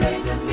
break the